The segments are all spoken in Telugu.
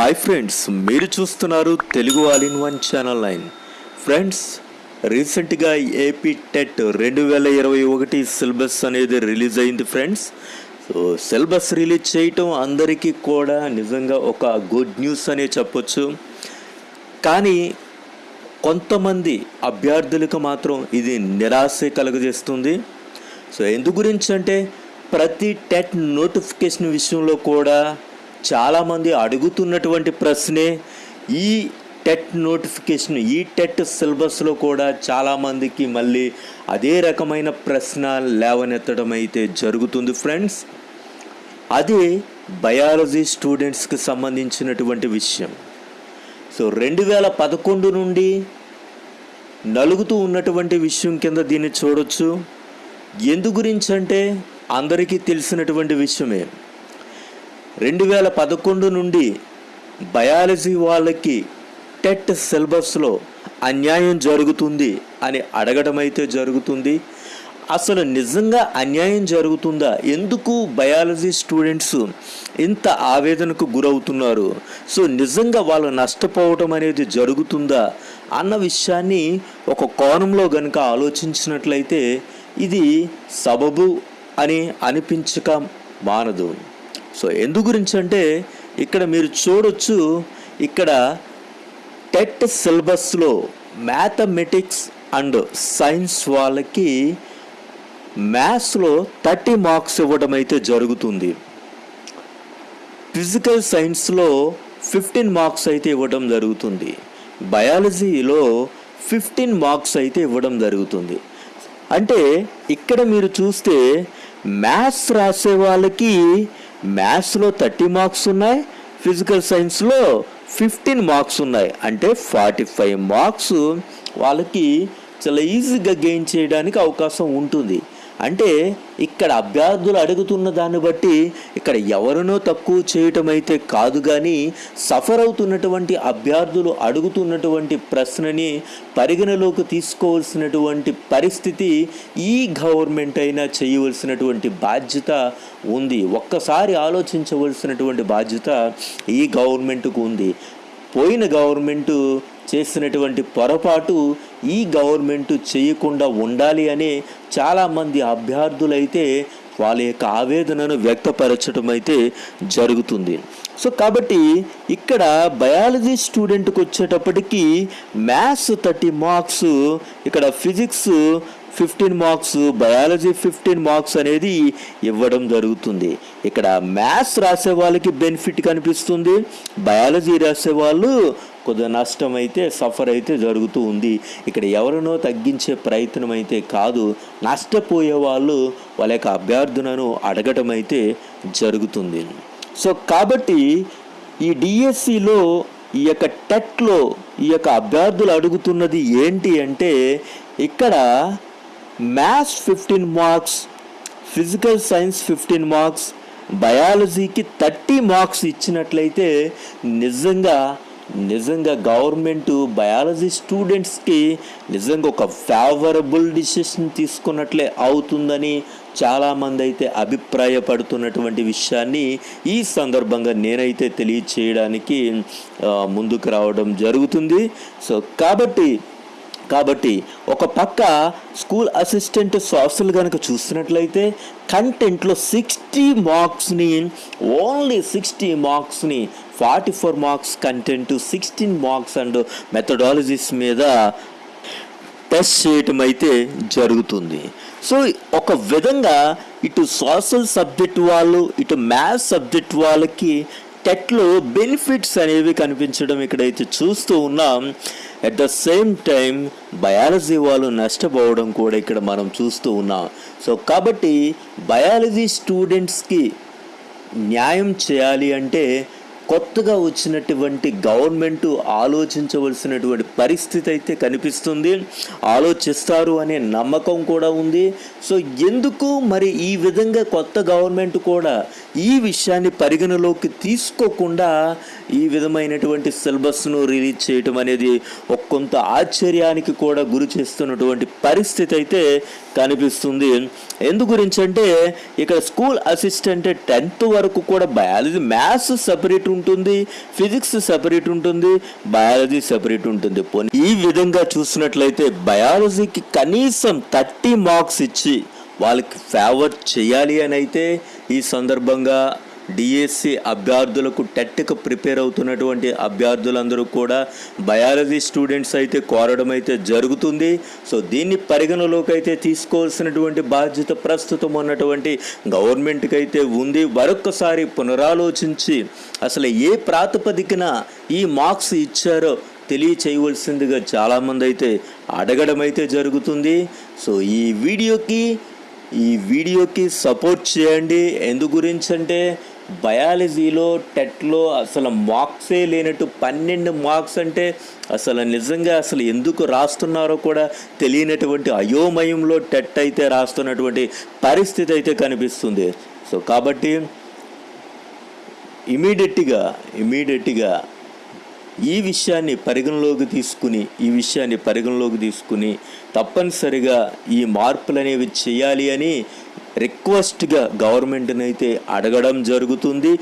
హాయ్ ఫ్రెండ్స్ మీరు చూస్తున్నారు Telugu all in one channel nine. Friends రీసెంట్గా ఏపీ టెట్ రెండు వేల ఇరవై ఒకటి సిలబస్ అనేది రిలీజ్ అయింది ఫ్రెండ్స్ సో సిలబస్ రిలీజ్ చేయటం అందరికీ కూడా నిజంగా ఒక గుడ్ న్యూస్ అనే చెప్పొచ్చు. కానీ కొంతమంది అభ్యర్థులకు మాత్రం ఇది నిరాశ కలుగజేస్తుంది. సో ఎందు గురించి అంటే ప్రతి టెట్ నోటిఫికేషన్ విషయంలో కూడా చాలామంది అడుగుతున్నటువంటి ప్రశ్నే ఈ టెట్ నోటిఫికేషన్ ఈ టెట్ సిలబస్లో కూడా చాలామందికి మళ్ళీ అదే రకమైన ప్రశ్న లేవనెత్తడం అయితే జరుగుతుంది ఫ్రెండ్స్. అది బయాలజీ స్టూడెంట్స్కి సంబంధించినటువంటి విషయం. సో రెండు వేల పదకొండు నుండి నలుగుతూ ఉన్నటువంటి విషయం కింద దీన్ని చూడొచ్చు. ఎందు గురించి అంటే అందరికీ తెలిసినటువంటి విషయమే. రెండు వేల పదకొండు నుండి బయాలజీ వాళ్ళకి టెట్ సిలబస్లో అన్యాయం జరుగుతుంది అని అడగడం అయితే జరుగుతుంది. అసలు నిజంగా అన్యాయం జరుగుతుందా? ఎందుకు బయాలజీ స్టూడెంట్స్ ఇంత ఆవేదనకు గురవుతున్నారు? సో నిజంగా వాళ్ళు నష్టపోవటం అనేది జరుగుతుందా? అన్న విషయాన్ని ఒక కోణంలో గనుక ఆలోచించినట్లయితే ఇది సబబు అని అనిపించక మానదు. సో ఎందు గురించి అంటే ఇక్కడ మీరు చూడొచ్చు ఇక్కడ టెట్ సిలబస్లో మ్యాథమెటిక్స్ అండ్ సైన్స్ వాళ్ళకి మ్యాథ్స్లో థర్టీ మార్క్స్ ఇవ్వడం అయితే జరుగుతుంది. ఫిజికల్ సైన్స్లో ఫిఫ్టీన్ మార్క్స్ అయితే ఇవ్వడం జరుగుతుంది. బయాలజీలో ఫిఫ్టీన్ మార్క్స్ అయితే ఇవ్వడం జరుగుతుంది. అంటే ఇక్కడ మీరు చూస్తే మ్యాథ్స్ రాసే వాళ్ళకి మ్యాథ్స్లో థర్టీ మార్క్స్ ఉన్నాయి ఫిజికల్ సైన్స్లో ఫిఫ్టీన్ మార్క్స్ ఉన్నాయి. అంటే ఫార్టీ ఫైవ్ మార్క్స్ వాళ్ళకి చాలా ఈజీగా గెయిన్ చేయడానికి అవకాశం ఉంటుంది. అంటే ఇక్కడ అభ్యర్థులు అడుగుతున్న దాన్ని బట్టి ఇక్కడ ఎవరినో తక్కువ చేయటం అయితే కాదు కానీ సఫర్ అవుతున్నటువంటి అభ్యర్థులు అడుగుతున్నటువంటి ప్రశ్నని పరిగణలోకి తీసుకోవాల్సినటువంటి పరిస్థితి ఈ గవర్నమెంట్ అయినా చేయవలసినటువంటి బాధ్యత ఉంది. ఒక్కసారి ఆలోచించవలసినటువంటి బాధ్యత ఈ గవర్నమెంట్కు ఉంది. పోయిన గవర్నమెంటు చేసినటువంటి పొరపాటు ఈ గవర్నమెంట్ చేయకుండా ఉండాలి అనే చాలామంది అభ్యర్థులైతే వాళ్ళ యొక్క ఆవేదనను వ్యక్తపరచడం అయితే జరుగుతుంది. సో కాబట్టి ఇక్కడ బయాలజీ స్టూడెంట్కి వచ్చేటప్పటికి మ్యాథ్స్ థర్టీ మార్క్స్ ఇక్కడ physics fifteen marks biology fifteen marks అనేది ఇవ్వడం జరుగుతుంది. ఇక్కడ మ్యాథ్స్ రాసే వాళ్ళకి బెనిఫిట్ కనిపిస్తుంది బయాలజీ రాసే వాళ్ళు కొద్దిగా నష్టం అయితే సఫర్ అయితే జరుగుతూ ఉంది. ఇక్కడ ఎవరినో తగ్గించే ప్రయత్నం అయితే కాదు. నష్టపోయే వాళ్ళు వాళ్ళ యొక్క అభ్యర్థులను అడగటం అయితే జరుగుతుంది. సో కాబట్టి ఈ డిఎస్సిలో ఈ యొక్క టెట్లో ఈ యొక్క అభ్యర్థులు అడుగుతున్నది ఏంటి అంటే ఇక్కడ maths fifteen marks physical science fifteen marks బయాలజీకి thirty marks ఇచ్చినట్లయితే నిజంగా నిజంగా గవర్నమెంట్ బయాలజీ స్టూడెంట్స్కి నిజంగా ఒక ఫేవరబుల్ డిసిషన్ తీసుకున్నట్లే అవుతుందని చాలామంది అయితే అభిప్రాయపడుతున్నటువంటి విషయాన్ని ఈ సందర్భంగా నేనైతే తెలియచేయడానికి ముందుకు రావడం జరుగుతుంది. సో కాబట్టి కాబట్టి ఒక పక్క స్కూల్ అసిస్టెంట్ సోషల్ కనుక చూసినట్లయితే కంటెంట్లో సిక్స్టీ మార్క్స్ని only sixty మార్క్స్ని forty four marks content sixteen marks and methodologies మీద టెస్ట్ చేయటం అయితే జరుగుతుంది. సో ఒక విధంగా ఇటు సోషల్ సబ్జెక్ట్ వాళ్ళు ఇటు మ్యాథ్స్ సబ్జెక్ట్ వాళ్ళకి టెట్లో బెనిఫిట్స్ అనేవి కనిపించడం ఇక్కడైతే చూస్తూ ఉన్నాం. At the same time biology వాళ్ళు నష్టపోవడం కూడా ఇక్కడ మనం చూస్తూ ఉన్నాం. సో కాబట్టి బయాలజీ స్టూడెంట్స్కి న్యాయం చేయాలి అంటే కొత్తగా వచ్చినటువంటి గవర్నమెంట్ ఆలోచించవలసినటువంటి పరిస్థితి అయితే కనిపిస్తుంది. ఆలోచిస్తారు అనే నమ్మకం కూడా ఉంది. సో ఎందుకు మరి ఈ విధంగా కొత్త గవర్నమెంట్ కూడా ఈ విషయాన్ని పరిగణలోకి తీసుకోకుండా ఈ విధమైనటువంటి సిలబస్ను రిలీజ్ చేయటం అనేది కొంత ఆశ్చర్యానికి కూడా గురి చేస్తున్నటువంటి పరిస్థితి అయితే కనిపిస్తుంది. ఎందు గురించి అంటే ఇక్కడ స్కూల్ అసిస్టెంట్ టెన్త్ వరకు కూడా బయాలజీ మ్యాథ్స్ సపరేట్ ఉంటుంది ఫిజిక్స్ సెపరేట్ ఉంటుంది బయాలజీ సెపరేట్ ఉంటుంది. పోనీ ఈ విధంగా చూసినట్లయితే బయాలజీకి కనీసం థర్టీ మార్క్స్ ఇచ్చి వాళ్ళకి ఫేవర్ చేయాలి అని అయితే ఈ సందర్భంగా డిఎస్సి అభ్యర్థులకు టెట్కు ప్రిపేర్ అవుతున్నటువంటి అభ్యర్థులందరూ కూడా బయాలజీ స్టూడెంట్స్ అయితే కోరడం అయితే జరుగుతుంది. సో దీన్ని పరిగణలోకి అయితే తీసుకోవాల్సినటువంటి బాధ్యత ప్రస్తుతం ఉన్నటువంటి గవర్నమెంట్కి అయితే ఉంది. మరొక్కసారి పునరాలోచించి అసలు ఏ ప్రాతిపదికన ఈ మార్క్స్ ఇచ్చారో తెలియచేయవలసిందిగా చాలామంది అయితే అడగడం అయితే జరుగుతుంది. సో ఈ వీడియోకి ఈ వీడియోకి సపోర్ట్ చేయండి. ఎందు గురించి అంటే బయాలజీలో టెట్లో అసలు మార్క్సే లేనట్టు పన్నెండు మార్క్స్ అంటే అసలు నిజంగా అసలు ఎందుకు రాస్తున్నారో కూడా తెలియనటువంటి అయోమయంలో టెట్ అయితే రాస్తున్నటువంటి పరిస్థితి అయితే కనిపిస్తుంది. సో కాబట్టి ఇమీడియట్గా ఇమీడియట్గా ఈ విషయాన్ని పరిగణలోకి తీసుకుని ఈ విషయాన్ని పరిగణలోకి తీసుకుని తప్పనిసరిగా ఈ మార్పులు అనేవి చేయాలి అని రిక్వెస్ట్గా గవర్నమెంట్ని అయితే అడగడం జరుగుతుంది.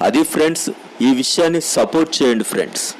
అది ఫ్రెండ్స్ ఈ విషయాన్ని సపోర్ట్ చేయండి ఫ్రెండ్స్